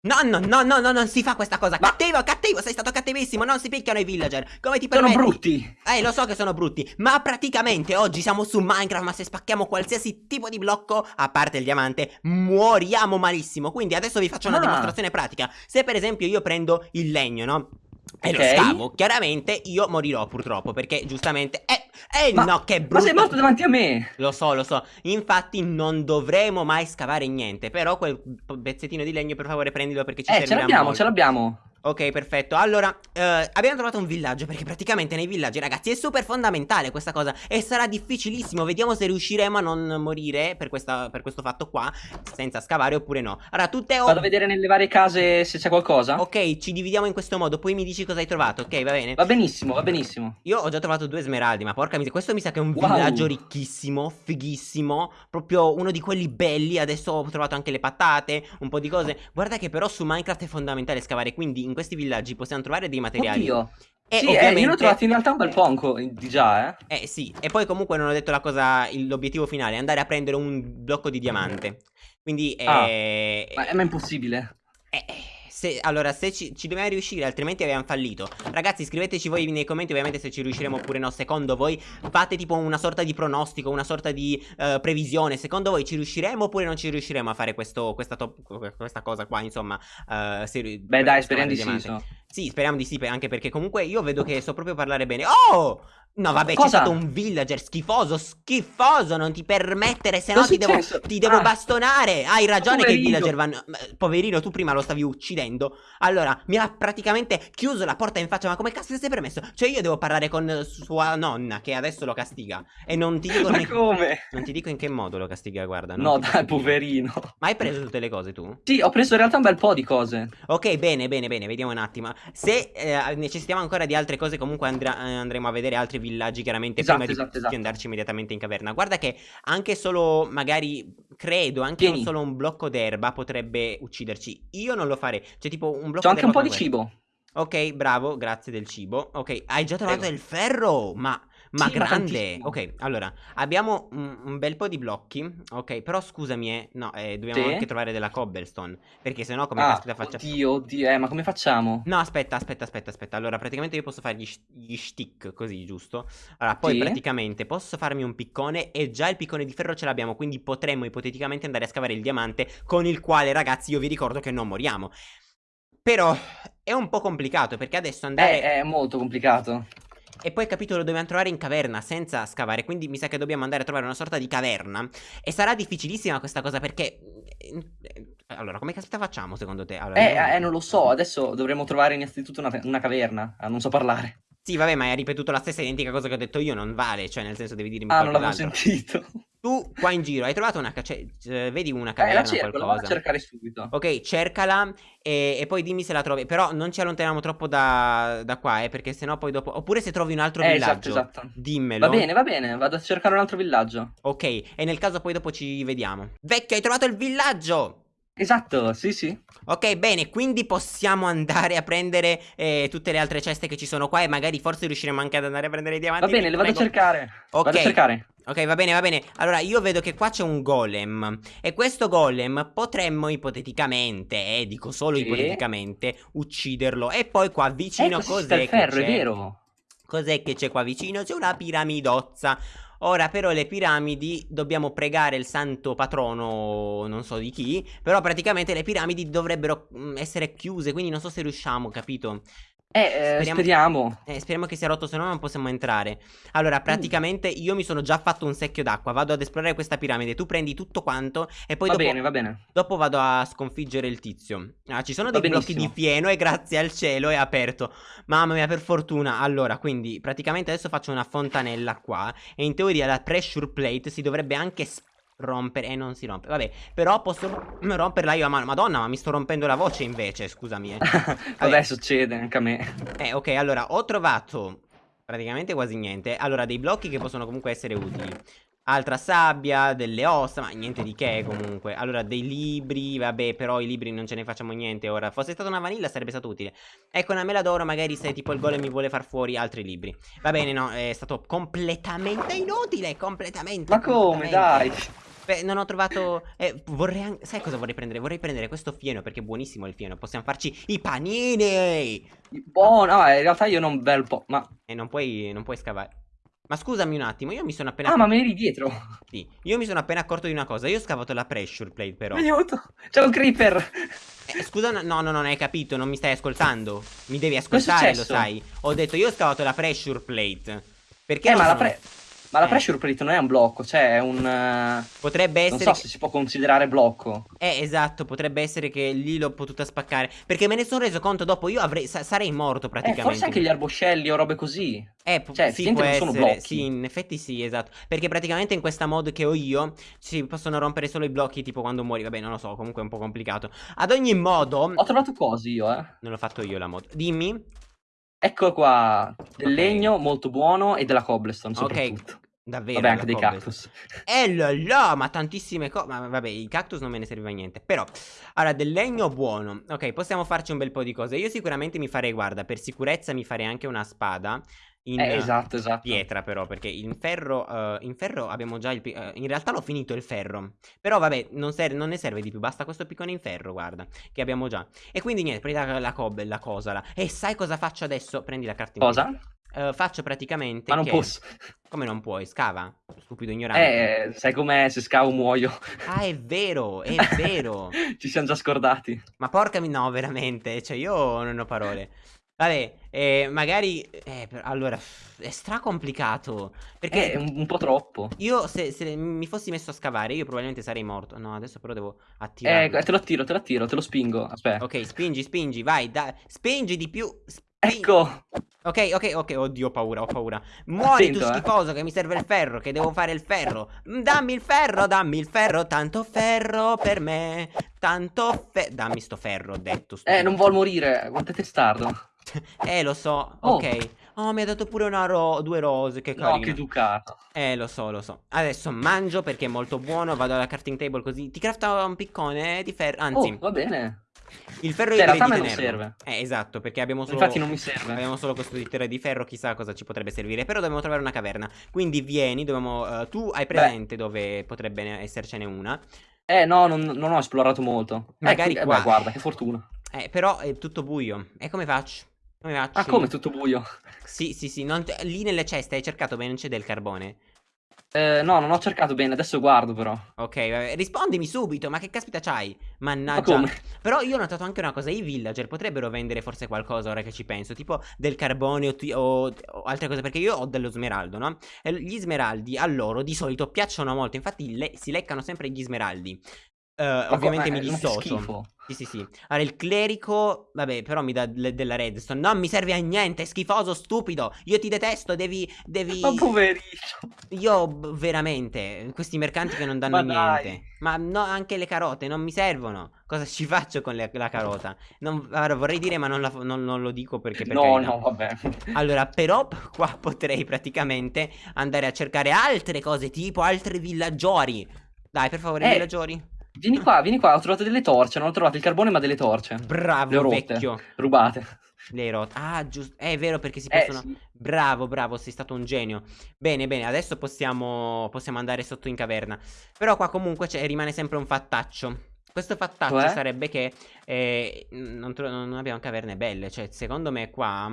No, no, no, no, no, non si fa questa cosa. Ma- Cattivo, cattivo, sei stato cattivissimo. Non si picchiano i villager. Come ti Sono permetti? brutti. Eh, lo so che sono brutti, ma praticamente oggi siamo su Minecraft, ma se spacchiamo qualsiasi tipo di blocco, a parte il diamante, muoriamo malissimo. Quindi adesso vi faccio una Ah. dimostrazione pratica. Se per esempio io prendo il legno, no? E lo Ok. scavo, chiaramente io morirò purtroppo, perché giustamente... Eh, eh Ma- no, che Ma brutto! sei morto davanti a me. Lo so, lo so. Infatti non dovremo mai scavare niente. Però quel pezzettino di legno, per favore, prendilo perché ci Eh, ce servirà l'abbiamo, molto. ce l'abbiamo. Ok, perfetto. Allora, eh, abbiamo trovato un villaggio perché praticamente nei villaggi, ragazzi, è super fondamentale questa cosa e sarà difficilissimo. Vediamo se riusciremo a non morire per, questa- per questo fatto qua, senza scavare oppure no. Allora, tutte. Vado a vedere nelle varie case se c'è qualcosa. Ok, ci dividiamo in questo modo, poi mi dici cosa hai trovato, ok, va bene? Va benissimo, va benissimo. Io ho già trovato due smeraldi, ma porca miseria, questo mi sa che è un Wow. villaggio ricchissimo, fighissimo, proprio uno di quelli belli, adesso ho trovato anche le patate, un po' di cose. Guarda che però su Minecraft è fondamentale scavare, quindi in questi villaggi possiamo trovare dei materiali. Oddio. E sì, eh, ovviamente... io ne ho trovati in realtà un bel po' di già, eh. Eh sì, e poi comunque non ho detto la cosa, l'obiettivo finale, andare a prendere un blocco di diamante. Quindi, Ah, eh, Ma, ma è impossibile. eh, se, allora, se ci, ci dobbiamo riuscire, altrimenti abbiamo fallito. Ragazzi, scriveteci voi nei commenti, ovviamente, se ci riusciremo oppure no. Secondo voi, fate tipo una sorta di pronostico, una sorta di eh, previsione. Secondo voi ci riusciremo oppure non ci riusciremo a fare questo, questa, top- questa cosa qua, insomma? eh, se- Beh, dai, speriamo di sì. Sì, speriamo di sì, anche perché comunque io vedo che so proprio parlare bene. Oh! No, vabbè, c'è stato un villager schifoso, schifoso, non ti permettere, se no ti devo, successo? ti devo Ah. bastonare. Hai ragione che i Poverino. villager vanno... Poverino, tu prima lo stavi uccidendo. Allora, mi ha praticamente chiuso la porta in faccia, ma come cazzo ti sei permesso? Cioè io devo parlare con sua nonna, che adesso lo castiga. E non ti dico... Ma ne- come? Non ti dico in che modo lo castiga, guarda. No, dai, poverino. Ma hai preso tutte le cose tu? Sì, ho preso in realtà un bel po' di cose. Ok, bene, bene, bene, vediamo un attimo. Se eh, necessitiamo ancora di altre cose, comunque andrà- eh, andremo a vedere altri villaggi, chiaramente, Esatto, prima di, esatto, esatto. di andarci immediatamente in caverna. Guarda che anche solo, magari, credo, anche Tieni. un solo un blocco d'erba potrebbe ucciderci. Io non lo farei. Cioè, tipo, un blocco C'ho anche un d'erba po' di questo. cibo. Ok, bravo, grazie del cibo. Ok, hai già trovato Prego. il ferro, ma... Ma Sì, ma grande, tantissimo. ok, allora, abbiamo un, un bel po' di blocchi, ok, però scusami, eh, no, eh, dobbiamo Sì. anche trovare della cobblestone, perché sennò come Ah, caspita faccia... oddio, oddio, eh, ma come facciamo? No, aspetta, aspetta, aspetta, aspetta. Allora, praticamente io posso fare gli, gli stick così, giusto? Allora, poi Sì. praticamente posso farmi un piccone e già il piccone di ferro ce l'abbiamo, quindi potremmo ipoteticamente andare a scavare il diamante con il quale, ragazzi, io vi ricordo che non moriamo. Però è un po' complicato perché adesso andare Eh, è molto complicato. E poi capito lo dobbiamo trovare in caverna senza scavare, quindi mi sa che dobbiamo andare a trovare una sorta di caverna e sarà difficilissima questa cosa perché eh, allora, come caspita facciamo secondo te? Allora, Eh, eh, non lo so, adesso dovremmo trovare innanzitutto una, una caverna. Ah, non so parlare. Sì, vabbè, ma hai ripetuto la stessa identica cosa che ho detto io, non vale, cioè nel senso devi dirmi Ah, non l'avevo sentito. Tu qua in giro hai trovato una ca- cioè, eh, vedi una Eh, caverna la cerco, la vado a qualcosa? cercare subito. Ok, cercala e, e poi dimmi se la trovi. Però non ci allontaniamo troppo da, da qua, eh, perché sennò poi dopo... Oppure se trovi un altro Eh, villaggio, esatto, esatto. dimmelo. Va bene, va bene, vado a cercare un altro villaggio. Ok, e nel caso poi dopo ci vediamo. Vecchio, hai trovato il villaggio! Esatto, sì, sì. Ok, bene, quindi possiamo andare a prendere eh, tutte le altre ceste che ci sono qua e magari forse riusciremo anche ad andare a prendere i diamanti. Va bene, le vado a Prego. cercare. Ok. Vado a cercare. Ok, va bene, va bene. Allora, io vedo che qua c'è un golem. E questo golem potremmo ipoteticamente, eh, dico solo Sì. ipoteticamente, ucciderlo. E poi qua vicino Ecco, cos'è il che ferro, è vero. Cos'è che c'è qua vicino? C'è una piramidozza. Ora però le piramidi dobbiamo pregare il santo patrono non so di chi, però praticamente le piramidi dovrebbero mm, essere chiuse, quindi non so se riusciamo, capito? Eh, eh, Speriamo- speriamo. Eh, speriamo che sia rotto, se no non possiamo entrare. Allora, praticamente io mi sono già fatto un secchio d'acqua. Vado ad esplorare questa piramide. Tu prendi tutto quanto e poi Va dopo, bene, va bene. dopo vado a sconfiggere il tizio. Ah, ci sono Va dei blocchi di benissimo. fieno e grazie al cielo è aperto. Mamma mia, per fortuna. Allora, quindi praticamente adesso faccio una fontanella qua. E in teoria la pressure plate si dovrebbe anche s- rompere. E non si rompe. Vabbè, però posso mm, romperla io a mano. Madonna, ma mi sto rompendo la voce invece. Scusami. Eh. Vabbè, succede anche a me. Eh, ok, allora, ho trovato praticamente quasi niente. Allora, dei blocchi che possono comunque essere utili. Altra sabbia, delle ossa, ma niente di che comunque. Allora, dei libri, vabbè, però i libri non ce ne facciamo niente ora. Fosse stata una vanilla sarebbe stato utile. Ecco, una mela d'oro magari se tipo il golem mi vuole far fuori altri libri. Va bene, no, è stato completamente inutile, completamente. Ma come, completamente. dai? Beh, non ho trovato... Eh, vorrei anche... Sai cosa vorrei prendere? Vorrei prendere questo fieno, perché è buonissimo il fieno. Possiamo farci i panini! Buono, no, in realtà io non bel po', ma... E non puoi, non puoi scavare. Ma scusami un attimo, io mi sono appena... Ah, ma me eri dietro. Sì, io mi sono appena accorto di una cosa. Io ho scavato la pressure plate, però. Aiuto, c'è un creeper. Eh, scusa, no, no, non hai capito, non mi stai ascoltando. Mi devi ascoltare, lo sai. Ho detto, io ho scavato la pressure plate. Perché eh, ma sono... la pre... Ma la eh. pressure plate non è un blocco, cioè è un... Uh... Potrebbe essere... Non so se si può considerare blocco. Eh, esatto, potrebbe essere che lì l'ho potuta spaccare. Perché me ne sono reso conto dopo, io avrei... Sa sarei morto praticamente. Eh, forse anche gli arboscelli o robe così. Eh, cioè, sì, può essere. Sì, in effetti sì, esatto. Perché praticamente in questa mod che ho io si possono rompere solo i blocchi tipo quando muori. Vabbè, non lo so, comunque è un po' complicato. Ad ogni modo... Ho trovato cose io, eh. Non l'ho fatto io la mod. Dimmi. Ecco qua, del okay. legno molto buono e della cobblestone. Ok, Davvero. Vabbè, anche dei cactus. Eh là là, ma tantissime cose. Ma vabbè, i cactus non me ne serviva niente. Però, allora, del legno buono. Ok, possiamo farci un bel po' di cose. Io sicuramente mi farei, guarda, per sicurezza mi farei anche una spada. In eh, esatto, esatto. pietra però perché in ferro, uh, in ferro abbiamo già il uh, in realtà l'ho finito il ferro però vabbè non, non, ne serve di più basta questo piccone in ferro guarda che abbiamo già e quindi niente prendi la, la cob la cosa là. e sai cosa faccio adesso prendi la carta in cosa? Uh, faccio praticamente Ma non che... posso. Come non puoi? Scava? Stupido ignorante. Eh, sai com'è? Se scavo muoio. Ah, è vero, è vero. Ci siamo già scordati. Ma porca mi... No, veramente. Cioè, io non ho parole. Vabbè, eh, magari... Eh, allora, è stra complicato. Perché... È un, un po' troppo. Io, se, se, mi fossi messo a scavare, io probabilmente sarei morto. No, adesso però devo attirare. Eh, te lo attiro, te lo attiro, te lo spingo. Aspetta. Ok, spingi, spingi, vai, da... spingi di più. Spingi. Ecco. Ok, ok, ok, oddio, ho paura, ho paura. Muori Attento, tu eh. schifoso eh. che mi serve il ferro, che devo fare il ferro. Mm, dammi il ferro, dammi il ferro, tanto ferro per me. Tanto ferro. Dammi sto ferro, ho detto. Stupido. Eh, non vuol morire, quanto è testardo. eh, lo so, oh. ok. Oh, mi ha dato pure una ro due rose, che carino. No, che ducato. Eh, lo so, lo so. Adesso mangio perché è molto buono, vado alla crafting table così. Ti crafta un piccone di ferro, anzi. Oh, va bene. Il ferro cioè, di tenerlo. serve. Eh, esatto, perché abbiamo solo... Infatti non mi serve. Abbiamo solo questo ditore di ferro, chissà cosa ci potrebbe servire. Però dobbiamo trovare una caverna. Quindi vieni, dobbiamo... Uh, tu hai presente Beh. dove potrebbe essercene una. Eh, no, non, non ho esplorato molto. Magari eh, qua. Beh, guarda, che fortuna. Eh, però è tutto buio. E come faccio? Come faccio? Ah, come tutto buio? Sì, sì, sì. Lì nelle ceste hai cercato bene, non c'è del carbone. Eh, no, non ho cercato bene, adesso guardo però. Ok, vabbè. rispondimi subito, ma che caspita c'hai? Mannaggia. Ma però io ho notato anche una cosa, i villager potrebbero vendere forse qualcosa ora che ci penso, tipo del carbone o, o, o altre cose, perché io ho dello smeraldo, no? E gli smeraldi a loro di solito piacciono molto, infatti le si leccano sempre gli smeraldi. Uh, ovviamente mi dissocio. Sì, sì, sì. Allora, il clerico, vabbè, però mi dà della redstone. Non mi serve a niente, è schifoso, stupido. Io ti detesto, devi... devi... Ma poverino. Io, veramente, questi mercanti che non danno Ma niente. Ma no, anche le carote non mi servono. Cosa ci faccio con le, la carota? Non, allora, vorrei dire, ma non, la, non, non lo dico perché... Per no, carità. no, vabbè. Allora, però, qua potrei praticamente andare a cercare altre cose, tipo altri villaggiori. Dai, per favore, eh. villaggiori. Vieni qua, vieni qua, ho trovato delle torce, non ho trovato il carbone ma delle torce. Bravo, Le rotte, vecchio. Rubate. Le rotte. Ah, giusto. Eh, è vero perché si Eh, possono... sì. Bravo, bravo, sei stato un genio. Bene, bene, adesso possiamo, possiamo andare sotto in caverna. Però qua comunque rimane sempre un fattaccio. Questo fattaccio Cioè? sarebbe che eh, non, non abbiamo caverne belle. Cioè, secondo me qua...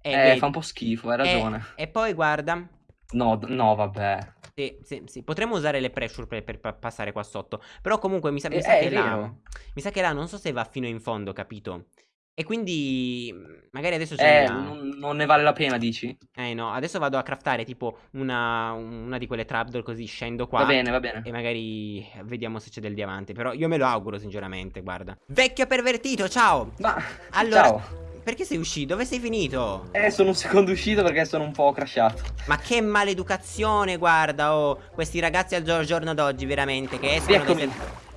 eh, Eh, vedi- fa un po' schifo, hai eh, ragione. e poi guarda... No, no, vabbè. Sì, sì, sì. Potremmo usare le pressure per, per pa- passare qua sotto. Però comunque mi sa, mi Eh, sa eh, che è là... vero. Mi sa che là non so se va fino in fondo, capito? E quindi magari adesso c'è Eh, una... non, non ne vale la pena, dici? Eh no, adesso vado a craftare tipo una, una di quelle trapdoor così scendo qua Va bene, va bene. e magari vediamo se c'è del diamante. Però io me lo auguro sinceramente, guarda. Vecchio pervertito, ciao! Ma, Allora, ciao. Perché sei uscito? Dove sei finito? Eh, sono un secondo uscito perché sono un po' crashato. Ma che maleducazione, guarda, oh, questi ragazzi al gio- giorno d'oggi veramente che escono dai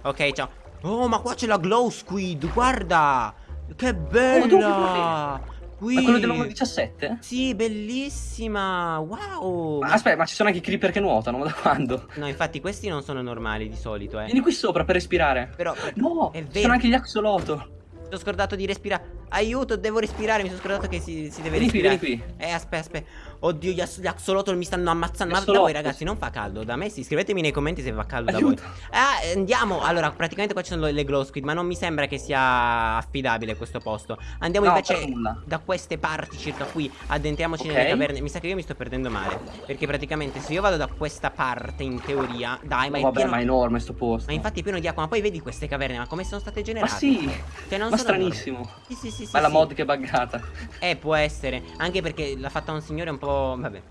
Ok, ciao. Oh, ma qua c'è la glow squid, guarda! Che Oh, bella! Qui. Ma quello dell'1 17? Sì, bellissima! Wow! Ma aspetta, ma ci sono anche i creeper che nuotano, ma da quando? No, infatti questi non sono normali di solito, eh. Vieni qui sopra per respirare. Però No, è ci vero. sono anche gli axolotl. Ti ho scordato di respirare. Aiuto, devo respirare. Mi sono scordato che si, si deve Vieni qui, respirare. vieni qui. Eh, aspetta, aspetta. Oddio, gli, gli axolotl mi stanno ammazzando. Ma da voi, ragazzi, non fa caldo. Da me sì. Scrivetemi nei commenti se fa caldo Aiuto. da voi. Ah, andiamo. Allora, praticamente qua ci sono le glow squid. Ma non mi sembra che sia affidabile questo posto. Andiamo No, invece da queste parti, circa qui. Addentriamoci Ok. nelle caverne. Mi sa che io mi sto perdendo male. Perché praticamente se io vado da questa parte, in teoria. Dai, ma Oh, è vabbè, pieno. ma è enorme sto posto. Ma infatti è pieno di acqua. Ma poi vedi queste caverne. Ma come sono state Ma generate? sì, Cioè, non ma sono stranissimo. Sì, sì, sì. Sì, Ma è la sì. mod che è buggata. Eh, può essere. Anche perché l'ha fatta un signore un po'. Vabbè.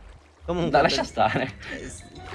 Comunque. Dai, lascia stare.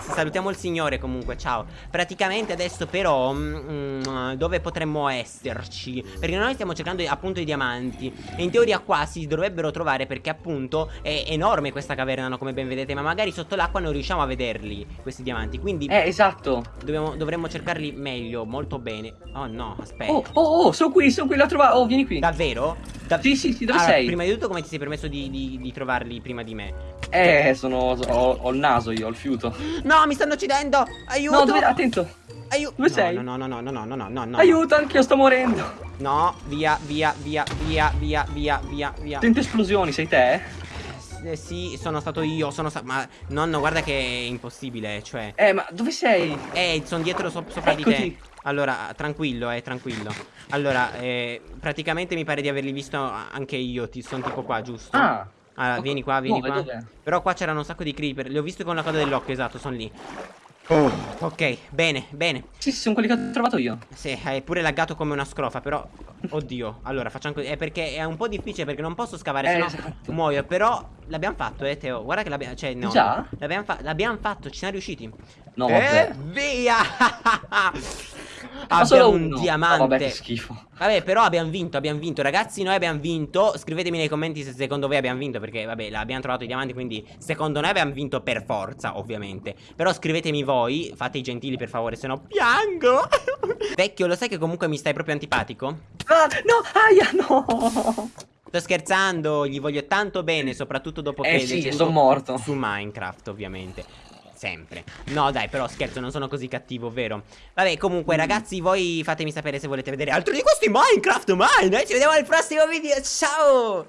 Salutiamo il signore comunque, ciao. Praticamente adesso però mm, mm, dove potremmo esserci? Perché noi stiamo cercando appunto i diamanti e in teoria qua si dovrebbero trovare perché appunto è enorme questa caverna, no? come ben vedete, ma magari sotto l'acqua non riusciamo a vederli questi diamanti, quindi Eh, esatto. dobbiamo- dovremmo cercarli meglio, molto bene. Oh no, aspetta. Oh, oh, oh, sono qui, sono qui, l'ho trovato. Oh, vieni qui. Davvero? Da- Sì, sì, sì, dove Allora, sei? Prima di tutto come ti sei permesso di, di- di trovarli prima di me? Eh, sono. Ho, ho il naso io, ho il fiuto. No, mi stanno uccidendo! Aiuto! No, dove. Attento. Aiuto! dove no, sei? No, no, no, no, no, no, no, no, no. Aiuto, anch'io sto morendo. No, via, via, via, via, via, via, via, via. Sento esplosioni, sei te? Eh, sì, sono stato io, sono stato... Ma nonno, guarda che è impossibile, cioè... Eh, ma dove sei? Eh, sono dietro so- sopra di te. Eccoti. Allora, tranquillo, eh, tranquillo. Allora, eh, praticamente mi pare di averli visto anche io, ti sono tipo qua, giusto? Ah. Allora, ok. vieni qua, vieni Dove, qua. Però qua c'erano un sacco di creeper, li ho visti con la coda dell'occhio, esatto, sono lì. Ok, bene, bene. Sì, sì, sono quelli che ho trovato io. Sì, è pure laggato come una scrofa, però... Oddio, allora facciamo così. È perché è un po' difficile perché non posso scavare, Eh, sennò esatto. muoio. Però l'abbiamo fatto, eh, Teo. Guarda che l'abbiamo... Cioè, no. Già? L'abbiamo fa- fatto, ci siamo riusciti. No, Eh, vabbè. via! Ma solo abbiamo un uno. diamante. No, vabbè, che schifo. Vabbè, però abbiamo vinto, abbiamo vinto. Ragazzi, noi abbiamo vinto. Scrivetemi nei commenti se secondo voi abbiamo vinto. Perché, vabbè, abbiamo trovato i diamanti. Quindi, secondo noi abbiamo vinto per forza, ovviamente. Però scrivetemi voi. Fate i gentili, per favore, se no piango. Vecchio, lo sai che comunque mi stai proprio antipatico? Ah, no, aia, no. Sto scherzando, gli voglio tanto bene, soprattutto dopo che Eh sì, sono morto. su Minecraft, ovviamente. Sempre. No, dai, però scherzo, non sono così cattivo, vero? Vabbè, comunque, Mm. ragazzi, voi fatemi sapere se volete vedere altro di questi Minecraft Mine. E ci vediamo al prossimo video. Ciao!